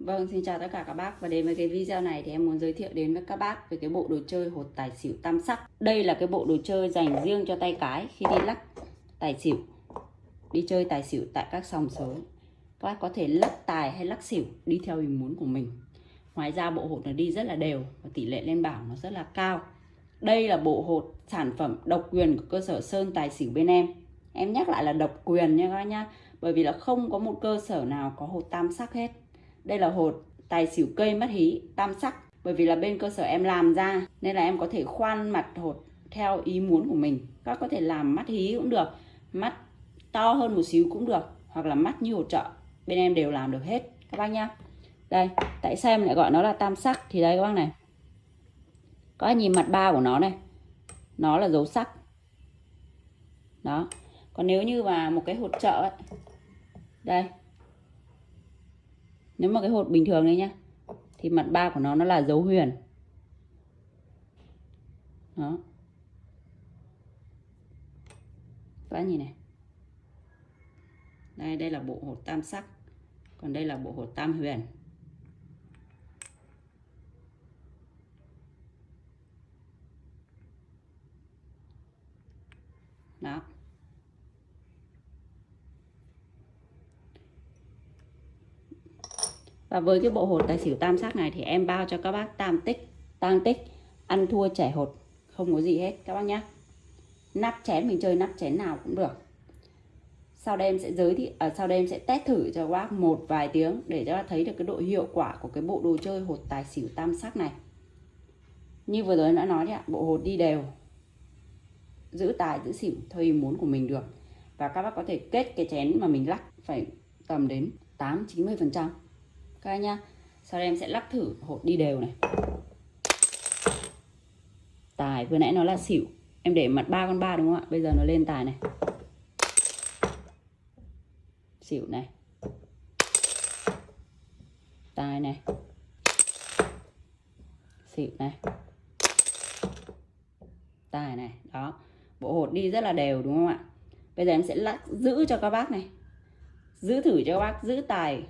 Vâng, xin chào tất cả các bác và đến với cái video này thì em muốn giới thiệu đến với các bác về cái bộ đồ chơi hột tài xỉu tam sắc. Đây là cái bộ đồ chơi dành riêng cho tay cái khi đi lắc tài xỉu, đi chơi tài xỉu tại các sòng sới. Các bác có thể lắc tài hay lắc xỉu đi theo ý muốn của mình. Ngoài ra bộ hột nó đi rất là đều và tỷ lệ lên bảo nó rất là cao. Đây là bộ hột sản phẩm độc quyền của cơ sở Sơn Tài Xỉu bên em. Em nhắc lại là độc quyền nha các bác nhá. Bởi vì là không có một cơ sở nào có hột tam sắc hết đây là hột, tài xỉu cây mất hí, tam sắc. Bởi vì là bên cơ sở em làm ra, nên là em có thể khoan mặt hột theo ý muốn của mình. Các có thể làm mắt hí cũng được, mắt to hơn một xíu cũng được, hoặc là mắt như hột trợ. Bên em đều làm được hết. Các bác nhá. Đây, tại sao em lại gọi nó là tam sắc? Thì đây các bác này. Có nhìn mặt ba của nó này. Nó là dấu sắc. Đó. Còn nếu như mà một cái hột trợ ấy. Đây nếu mà cái hột bình thường đấy nhá, thì mặt ba của nó nó là dấu huyền. Đó. Các nhìn này. Đây đây là bộ hột tam sắc, còn đây là bộ hột tam huyền. Đó. Và với cái bộ hột tài xỉu tam sắc này thì em bao cho các bác tam tích, tang tích, ăn thua trẻ hột, không có gì hết các bác nhé. Nắp chén mình chơi nắp chén nào cũng được. Sau đây em sẽ giới thiệu, à, sau đây em sẽ test thử cho các bác một vài tiếng để cho các thấy được cái độ hiệu quả của cái bộ đồ chơi hột tài xỉu tam sắc này. Như vừa rồi em đã nói đấy ạ, bộ hột đi đều, giữ tài giữ xỉu theo ý muốn của mình được. Và các bác có thể kết cái chén mà mình lắc phải tầm đến 8-90% các anh nhá. Sau đây em sẽ lắc thử hột đi đều này. Tài, vừa nãy nó là xỉu. Em để mặt ba con ba đúng không ạ? Bây giờ nó lên tài này. Xỉu này. Tài này. Xỉu này. Tài này, đó. Bộ hột đi rất là đều đúng không ạ? Bây giờ em sẽ lắc giữ cho các bác này. Giữ thử cho các bác, giữ tài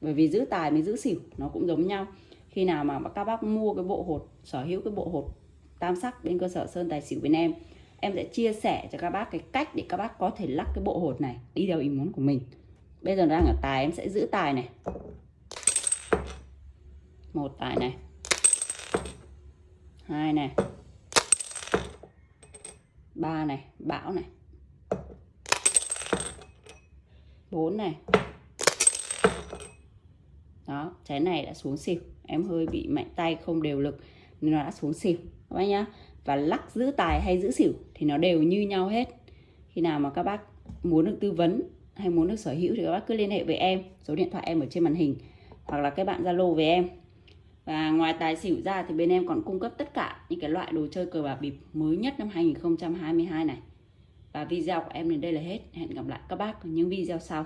bởi vì giữ tài mới giữ xỉu, nó cũng giống nhau. Khi nào mà các bác mua cái bộ hột, sở hữu cái bộ hột tam sắc bên cơ sở sơn tài xỉu bên em em sẽ chia sẻ cho các bác cái cách để các bác có thể lắc cái bộ hột này đi theo ý muốn của mình. Bây giờ đang ở tài, em sẽ giữ tài này. Một tài này. Hai này. Ba này. Bão này. Bốn này đó, trái này đã xuống xỉu. Em hơi bị mạnh tay, không đều lực, nên nó đã xuống xỉu. Các bác nhá. Và lắc giữ tài hay giữ xỉu thì nó đều như nhau hết. Khi nào mà các bác muốn được tư vấn hay muốn được sở hữu thì các bác cứ liên hệ với em. Số điện thoại em ở trên màn hình hoặc là các bạn zalo với em. Và ngoài tài xỉu ra thì bên em còn cung cấp tất cả những cái loại đồ chơi cờ bạc bịp mới nhất năm 2022 này. Và video của em đến đây là hết. Hẹn gặp lại các bác ở những video sau.